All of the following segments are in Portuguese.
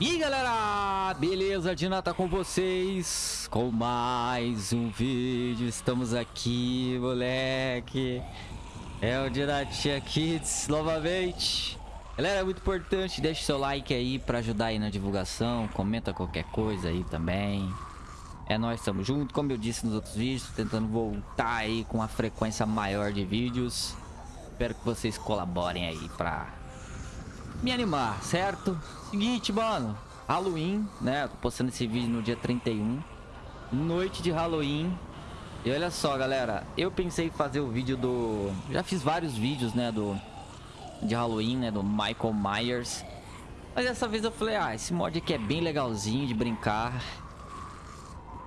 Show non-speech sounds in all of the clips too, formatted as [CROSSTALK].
E galera, beleza? Dina tá com vocês com mais um vídeo, estamos aqui moleque. É o Dinatia Kids novamente. Galera, é muito importante, deixe seu like aí pra ajudar aí na divulgação. Comenta qualquer coisa aí também. É nós, estamos juntos, como eu disse nos outros vídeos Tentando voltar aí com uma frequência maior de vídeos. Espero que vocês colaborem aí pra me animar, certo? Seguinte, mano. Halloween, né? tô postando esse vídeo no dia 31. Noite de Halloween. E olha só, galera. Eu pensei em fazer o vídeo do... Já fiz vários vídeos, né? Do... De Halloween, né? Do Michael Myers. Mas dessa vez eu falei, ah, esse mod aqui é bem legalzinho de brincar.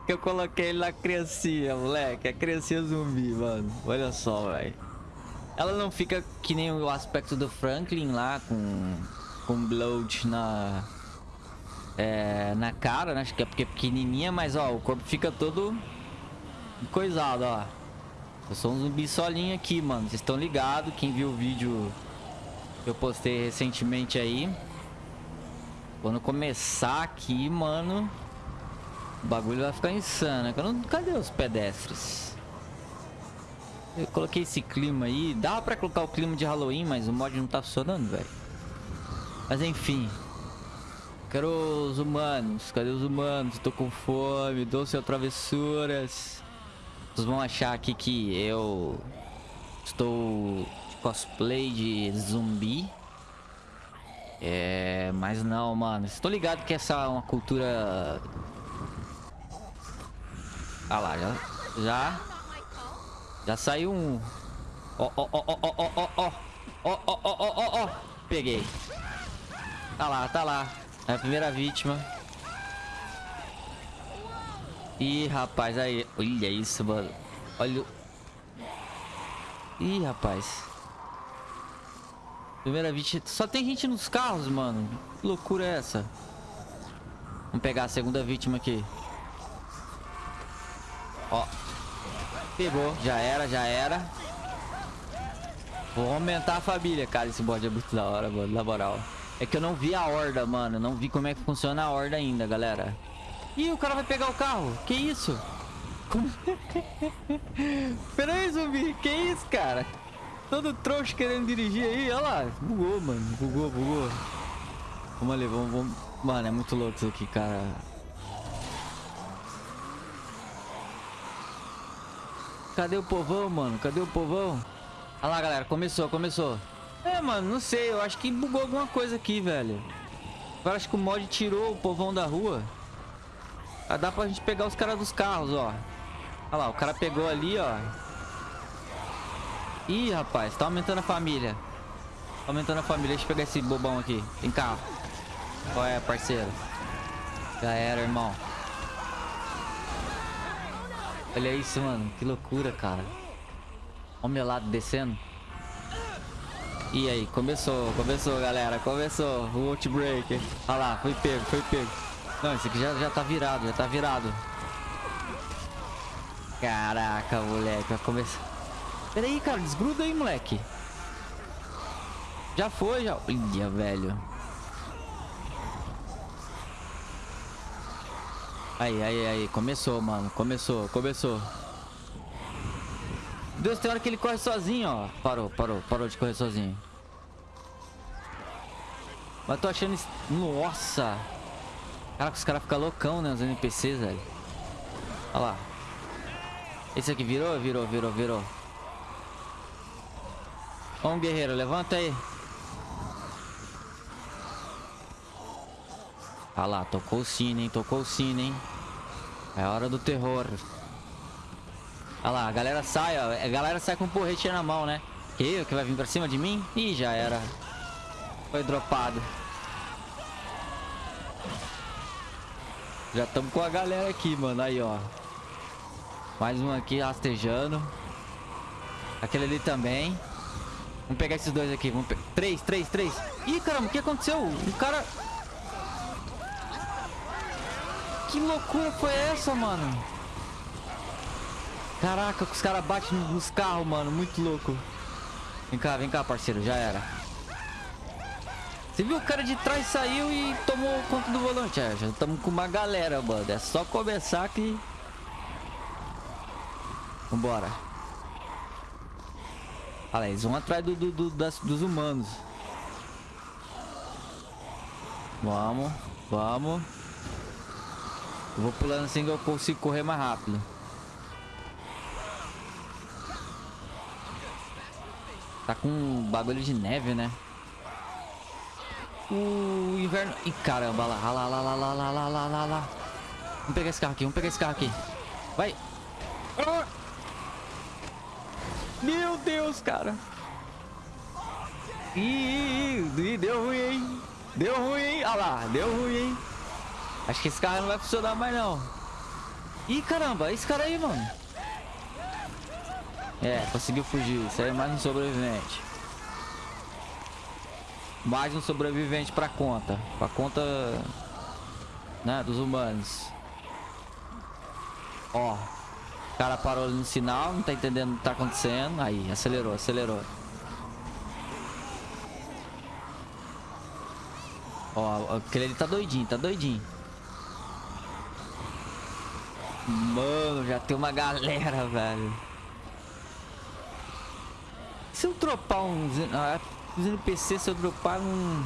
Eu coloquei ele na criancinha, moleque. A criancinha zumbi, mano. Olha só, velho. Ela não fica que nem o aspecto do Franklin lá, com, com bloat na, é, na cara, né? Acho que é porque é pequenininha, mas ó, o corpo fica todo coisado, ó. Eu sou um zumbi solinho aqui, mano. Vocês estão ligados? Quem viu o vídeo que eu postei recentemente aí. Quando começar aqui, mano, o bagulho vai ficar insano. Cadê os pedestres? Eu coloquei esse clima aí. Dá pra colocar o clima de Halloween, mas o mod não tá funcionando, velho. Mas enfim. Quero os humanos. Cadê os humanos? Tô com fome. Doce ou travessuras. Vocês vão achar aqui que eu estou de cosplay de zumbi. É, mas não, mano. Estou ligado que essa é uma cultura... Ah lá, já... Já já saiu um. Ó, ó, ó, ó, ó, ó, ó. Ó, ó, ó, ó, ó, ó. Peguei. Tá lá, tá lá. É a primeira vítima. Ih, rapaz, aí. Olha isso, mano. Olha Ih, rapaz. Primeira vítima. Só tem gente nos carros, mano. Que loucura é essa? Vamos pegar a segunda vítima aqui. Ó. Pegou, já era, já era. Vou aumentar a família. Cara, esse bode é muito da hora, mano, na moral. É que eu não vi a horda, mano. Não vi como é que funciona a horda ainda, galera. Ih, o cara vai pegar o carro. Que isso? Como... [LAUGHS] Pera aí, zumbi. Que isso, cara? Todo trouxa querendo dirigir aí. Olha lá. Bugou, mano. Bugou, bugou. Vamos ali, vamos, vamos. Mano, é muito louco isso aqui, cara. Cadê o povão, mano? Cadê o povão? Olha lá, galera. Começou, começou. É, mano, não sei. Eu acho que bugou alguma coisa aqui, velho. Agora acho que o mod tirou o povão da rua. Ah, dá pra gente pegar os caras dos carros, ó. Olha lá, o cara pegou ali, ó. Ih, rapaz, tá aumentando a família. Tá aumentando a família. Deixa eu pegar esse bobão aqui. Vem cá. Qual é, parceiro? Já era, irmão. Olha isso, mano. Que loucura, cara. Olha o meu lado descendo. E aí, começou, começou, galera. Começou o Outbreaker. Olha lá, foi pego, foi pego. Não, esse aqui já, já tá virado, já tá virado. Caraca, moleque. Vai começar. Pera aí, cara. Desgruda aí, moleque. Já foi, já. Olha, velho. Aí, aí, aí. Começou, mano. Começou, começou. Deus, tem hora que ele corre sozinho, ó. Parou, parou, parou de correr sozinho. Mas tô achando. Nossa! Caraca, os caras ficam loucão, né? Os NPCs, velho. Olha lá. Esse aqui virou? Virou, virou, virou. Vamos, guerreiro. Levanta aí. Olha lá, tocou o sino, hein? Tocou o sino, hein? É hora do terror. Olha lá, a galera sai, ó. A galera sai com um porrete na mão, né? Que que vai vir pra cima de mim? Ih, já era. Foi dropado. Já estamos com a galera aqui, mano. Aí, ó. Mais um aqui rastejando. Aquele ali também. Vamos pegar esses dois aqui. Vamos pe... Três, três, três. Ih, caramba, o que aconteceu? O cara... Que loucura foi essa, mano? Caraca, os caras batem nos carros, mano. Muito louco. Vem cá, vem cá, parceiro. Já era. Você viu o cara de trás saiu e tomou conta do volante. É, já estamos com uma galera, mano. É só começar que... Vambora. Olha lá, eles vão atrás do, do, do das, dos humanos. Vamos, vamos. Eu vou pulando assim que eu consigo correr mais rápido. Tá com um bagulho de neve, né? O inverno... Ih, caramba, lá, lá, lá, lá, lá, lá, lá, lá, lá. Vamos pegar esse carro aqui, vamos pegar esse carro aqui. Vai. Ah! Meu Deus, cara. Ih, deu ruim, hein? Deu ruim, hein? Olha lá, deu ruim, hein? Acho que esse carro não vai funcionar mais, não. Ih, caramba, esse cara aí, mano. É, conseguiu fugir. Isso aí é mais um sobrevivente. Mais um sobrevivente pra conta. Pra conta... Né, dos humanos. Ó. O cara parou no sinal, não tá entendendo o que tá acontecendo. Aí, acelerou, acelerou. Ó, aquele ali tá doidinho, tá doidinho. Mano, já tem uma galera, velho. Se eu dropar uns... Ah, os NPC, se eu dropar um...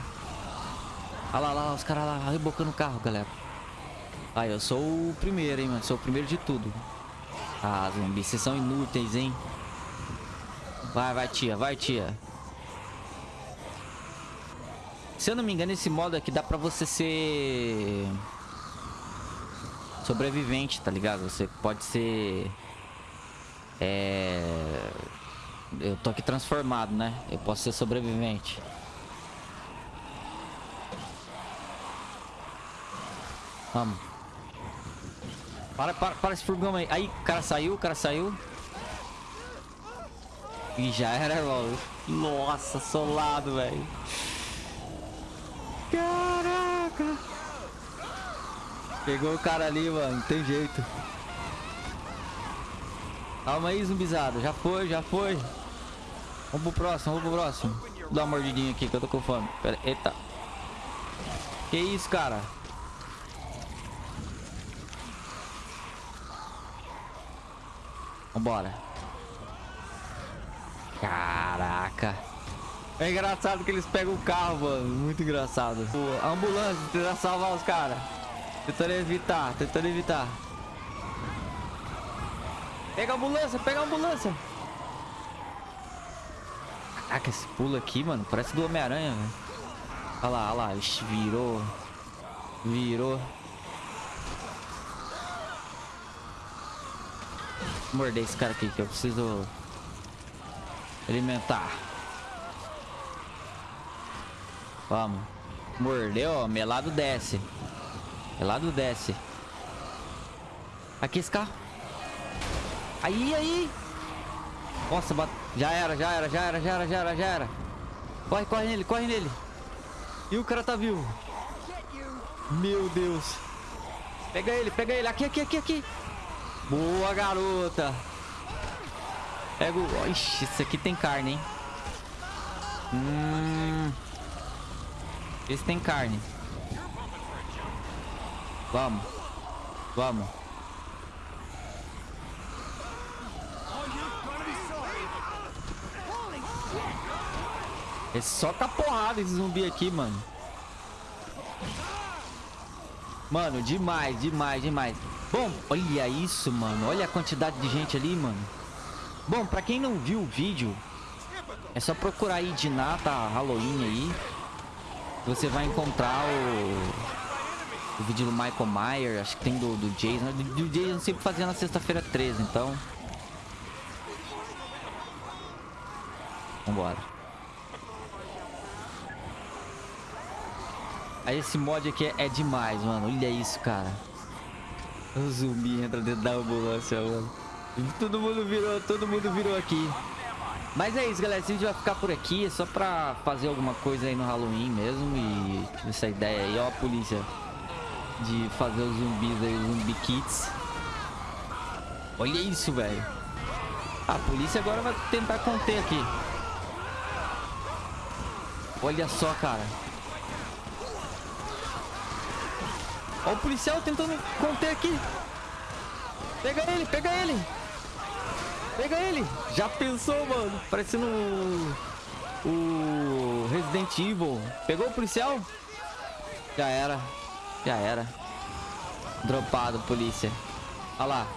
Olha lá, lá, os caras lá rebocando o carro, galera. Aí, eu sou o primeiro, hein, mano. Sou o primeiro de tudo. Ah, zumbis, vocês são inúteis, hein. Vai, vai, tia, vai, tia. Se eu não me engano, esse modo aqui dá pra você ser... Sobrevivente, tá ligado? Você pode ser... É... Eu tô aqui transformado, né? Eu posso ser sobrevivente. Vamos. Para, para, para esse furgão aí. Aí, o cara saiu, o cara saiu. E já era logo. Nossa, solado, velho. Caraca. Pegou o cara ali, mano. Não tem jeito. Calma aí, zumbizado. Já foi, já foi. Vamos pro próximo, vamos pro próximo. Vou dar uma mordidinha aqui que eu tô com fome. Pera, eita. Que isso, cara? Vambora. Caraca. É engraçado que eles pegam o carro, mano. Muito engraçado. A ambulância tentando salvar os caras. Tentando evitar, tentando evitar. Pega a ambulância, pega a ambulância. Caraca, esse pulo aqui, mano, parece do Homem-Aranha, velho. Olha lá, olha lá. Ixi, virou. Virou. Morder esse cara aqui que eu preciso alimentar. Vamos. Mordeu, ó. Melado desce. Melado desce. Aqui esse carro. Aí, aí. Nossa, bat... já era, já era, já era, já era, já era, já era. Corre, corre nele, corre nele. E o cara tá vivo. Meu Deus. Pega ele, pega ele. Aqui, aqui, aqui, aqui. Boa, garota. Pega o... Ixi, isso aqui tem carne, hein? Hum... Esse tem carne. Vamos. Vamos. É só porrada esse zumbi aqui, mano. Mano, demais, demais, demais. Bom, olha isso, mano. Olha a quantidade de gente ali, mano. Bom, pra quem não viu o vídeo, é só procurar aí de Nata Halloween aí. Você vai encontrar o, o vídeo do Michael Myers, acho que tem do, do Jason. Do, do Jason sempre fazia na sexta-feira 13, então... Vambora. Aí esse mod aqui é, é demais, mano. Olha isso, cara. O zumbi entra dentro da ambulância, mano. Todo mundo virou, todo mundo virou aqui. Mas é isso, galera. Esse vídeo vai ficar por aqui. É só pra fazer alguma coisa aí no Halloween mesmo. E tive essa ideia aí, ó, a polícia de fazer os zumbis aí, os zumbi kits. Olha isso, velho. A polícia agora vai tentar conter aqui. Olha só, cara. Olha o policial tentando conter aqui. Pega ele, pega ele. Pega ele. Já pensou, mano? Parecendo o, o Resident Evil. Pegou o policial? Já era. Já era. Dropado, polícia. Olha lá.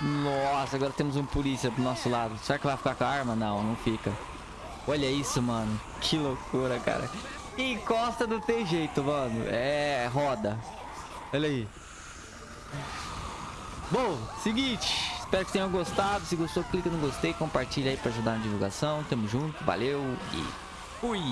Nossa, agora temos um polícia do nosso lado. Será que vai ficar com a arma? Não, não fica. Olha isso, mano. Que loucura, cara. Encosta não tem jeito, mano. É, roda. Olha aí. Bom, seguinte. Espero que tenham gostado. Se gostou, clica no gostei, compartilha aí pra ajudar na divulgação. Tamo junto, valeu e fui!